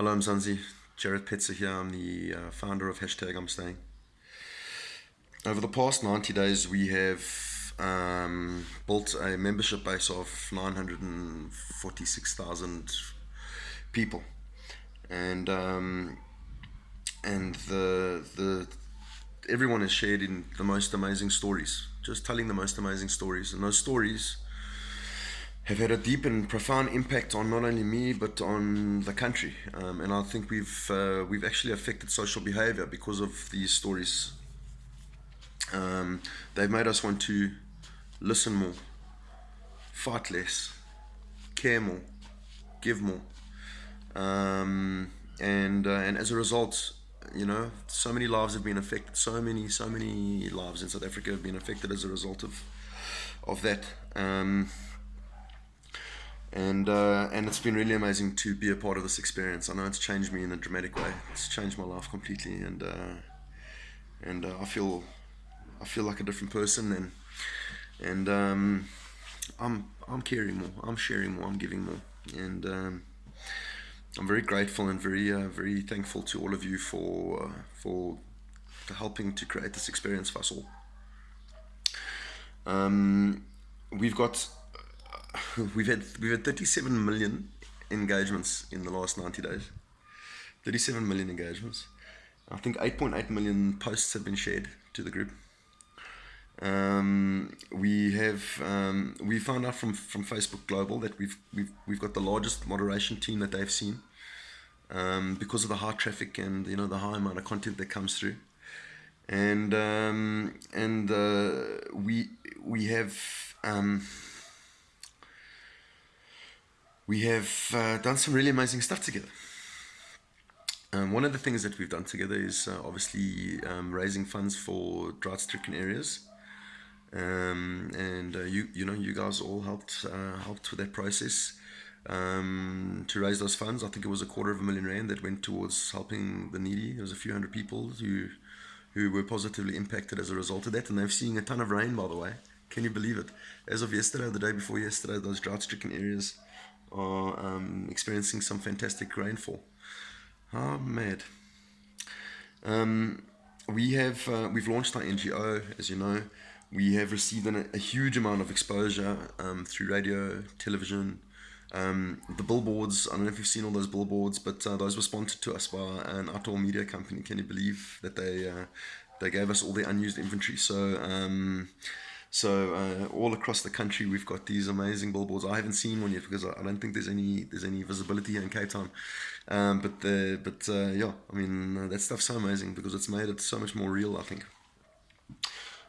Hello, Mzansi. Jarett Petzer here. I'm the uh, founder of hashtag I'm Staying. Over the past 90 days, we have um, built a membership base of 946,000 people, and um, and the the everyone has shared in the most amazing stories, just telling the most amazing stories, and those stories have had a deep and profound impact on not only me but on the country. Um, and I think we've uh, we've actually affected social behaviour because of these stories. Um, they've made us want to listen more, fight less, care more, give more, um, and uh, and as a result, you know, so many lives have been affected. So many, so many lives in South Africa have been affected as a result of of that. And uh, and it's been really amazing to be a part of this experience. I know it's changed me in a dramatic way. It's changed my life completely, and uh, and uh, I feel I feel like a different person, and and um, I'm I'm caring more, I'm sharing more, I'm giving more, and um, I'm very grateful and very uh, very thankful to all of you for uh, for helping to create this experience for us all. Um, we've got we've had we've had 37 million engagements in the last 90 days. 37 million engagements. I think 8.8 million posts have been shared to the group. Um, we have um, we found out from from Facebook Global that we've we've we've got the largest moderation team that they've seen um, because of the high traffic and you know the high amount of content that comes through, and um, and uh, we we have. We have uh, done some really amazing stuff together. Um, one of the things that we've done together is uh, obviously um, raising funds for drought-stricken areas, um, and uh, you you know you guys all helped uh, helped with that process um, to raise those funds. I think it was a quarter of a million rand that went towards helping the needy. There was a few hundred people who who were positively impacted as a result of that, and they've seen a ton of rain. By the way, can you believe it? As of yesterday, the day before yesterday, those drought-stricken areas are um, experiencing some fantastic rainfall. Oh, mad. Um, we have uh, we've launched our NGO, as you know. We have received an, a huge amount of exposure um, through radio, television, um, the billboards. I don't know if you've seen all those billboards, but uh, those were sponsored to us by an outdoor media company. Can you believe that they uh, they gave us all the unused inventory? So um, so uh, all across the country, we've got these amazing billboards. I haven't seen one yet because I don't think there's any there's any visibility here in Cape Town. Um, but the but uh, yeah, I mean uh, that stuff's so amazing because it's made it so much more real. I think.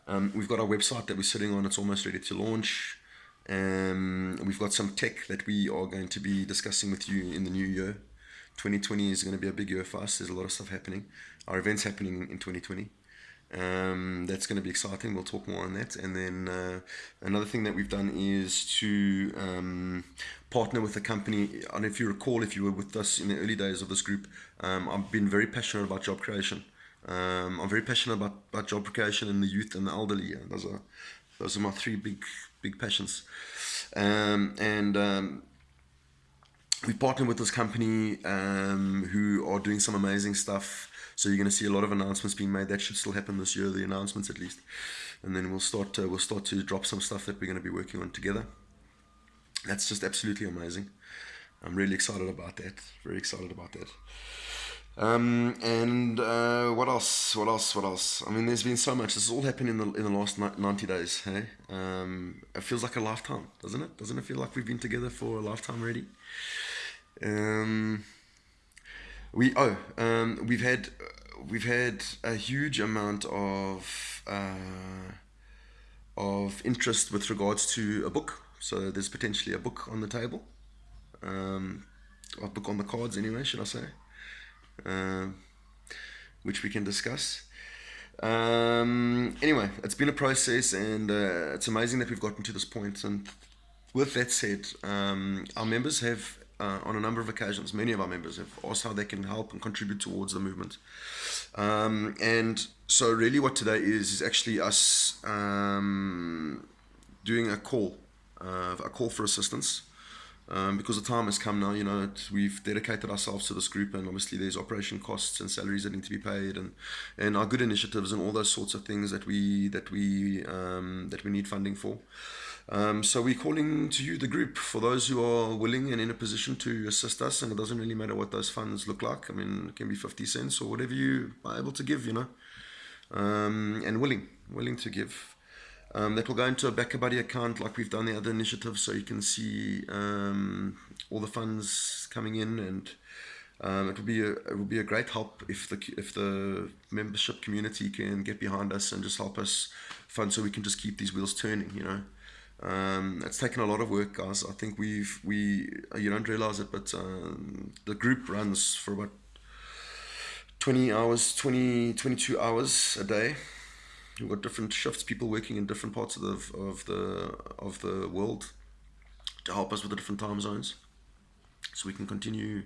Um, we've got our website that we're sitting on. It's almost ready to launch. Um, we've got some tech that we are going to be discussing with you in the new year. 2020 is going to be a big year for us. There's a lot of stuff happening. Our events happening in 2020. Um, that's going to be exciting. We'll talk more on that. And then uh, another thing that we've done is to um, partner with a company. Know if you recall, if you were with us in the early days of this group, um, I've been very passionate about job creation. Um, I'm very passionate about, about job creation in the youth and the elderly. Those are those are my three big big passions. Um, and um, we partnered with this company who are doing some amazing stuff so you're going to see a lot of announcements being made. That should still happen this year, the announcements at least. And then we'll start uh, we'll start to drop some stuff that we're going to be working on together. That's just absolutely amazing. I'm really excited about that. Very excited about that. Um, and uh, what else? What else? What else? I mean, there's been so much. This has all happened in the in the last 90 days. Hey, um, it feels like a lifetime, doesn't it? Doesn't it feel like we've been together for a lifetime already? Um, we oh um, we've had we've had a huge amount of uh, of interest with regards to a book. So there's potentially a book on the table, um, a book on the cards anyway, should I say, uh, which we can discuss. Um, anyway, it's been a process, and uh, it's amazing that we've gotten to this point. And with that said, um, our members have uh, on a number of occasions, many of our members have asked how they can help and contribute towards the movement. Um, and so, really, what today is is actually us um, doing a call, uh, a call for assistance. um, because the time has come now. You know, we've dedicated ourselves to this group, and obviously there's operation costs and salaries that need to be paid, and and our good initiatives and all those sorts of things that we that we um, that we need funding for. Um, so we're calling to you, the group, for those who are willing and in a position to assist us. And it doesn't really matter what those funds look like. I mean, it can be 50 cents or whatever you are able to give, you know, um, and willing, willing to give. Um, that will go into a BackaBuddy account like we've done the other initiatives, so you can see um, all the funds coming in, and um, it will be a it will be a great help if the if the membership community can get behind us and just help us fund, so we can just keep these wheels turning. You know, um, it's taken a lot of work, guys. I think we've we you don't realize it, but um, the group runs for about 20 hours, 20 22 hours a day We've got different shifts, people working in different parts of the of the of the world to help us with the different time zones, so we can continue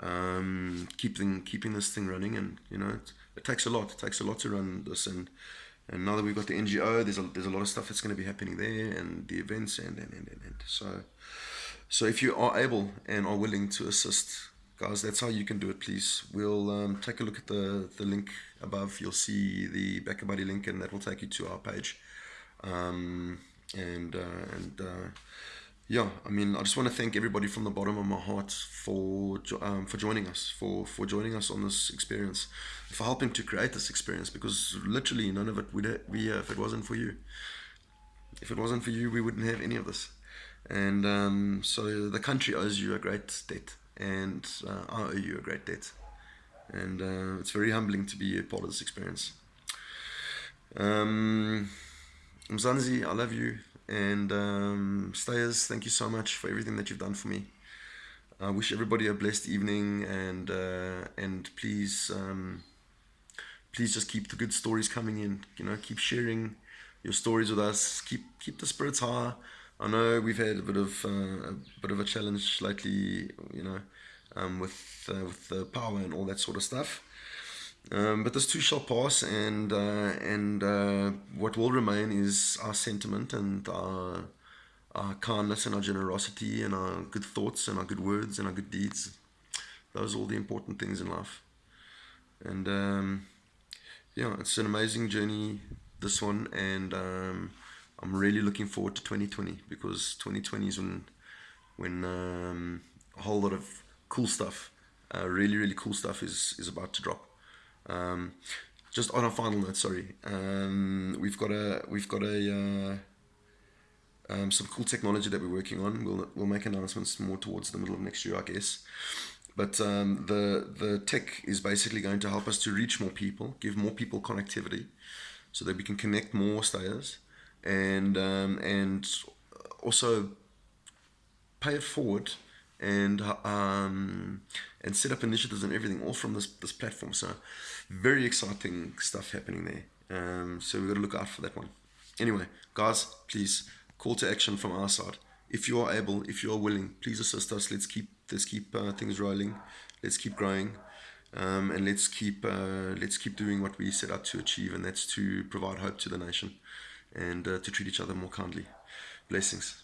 um, keeping keeping this thing running. And you know, it, it takes a lot. It takes a lot to run this. And and now that we've got the NGO, there's a there's a lot of stuff that's going to be happening there, and the events, and and and and, and. so so if you are able and are willing to assist guys that's how you can do it please. We'll um, take a look at the the link above. You'll see the BackaBuddy link and that will take you to our page. Um, and uh, and uh, yeah I mean I just want to thank everybody from the bottom of my heart for um, for joining us for for joining us on this experience for helping to create this experience because literally none of it would be here if it wasn't for you if it wasn't for you we wouldn't have any of this and um, so the country owes you a great debt and uh, I owe you a great debt. And uh, it's very humbling to be a part of this experience. Um, Mzansi, I love you. And um, Stayers, thank you so much for everything that you've done for me. I wish everybody a blessed evening and uh, and please um, please just keep the good stories coming in. You know, keep sharing your stories with us. Keep keep the spirits high. I know we've had a bit of uh, a bit of a challenge lately, you know, um, with uh, with the power and all that sort of stuff. Um, but this too shall pass, and uh, and uh, what will remain is our sentiment and our, our kindness and our generosity and our good thoughts and our good words and our good deeds. Those are all the important things in life. And um, yeah, it's an amazing journey, this one, and um, I'm really looking forward to 2020 because 2020 is when when um, a whole lot of cool stuff, uh, really really cool stuff is is about to drop. Um, just on a final note, sorry, um, we've got a we've got a uh, um, some cool technology that we're working on. We'll we'll make announcements more towards the middle of next year, I guess. But um, the the tech is basically going to help us to reach more people, give more people connectivity, so that we can connect more stayers and um, and also pay it forward and um, and set up initiatives and everything all from this this platform. So very exciting stuff happening there. Um, so we've got to look out for that one. Anyway, guys, please call to action from our side. If you are able, if you are willing, please assist us. Let's keep let's keep uh, things rolling. Let's keep growing. Um, and let's keep uh, let's keep doing what we set out to achieve, and that's to provide hope to the nation and uh, to treat each other more kindly. Blessings.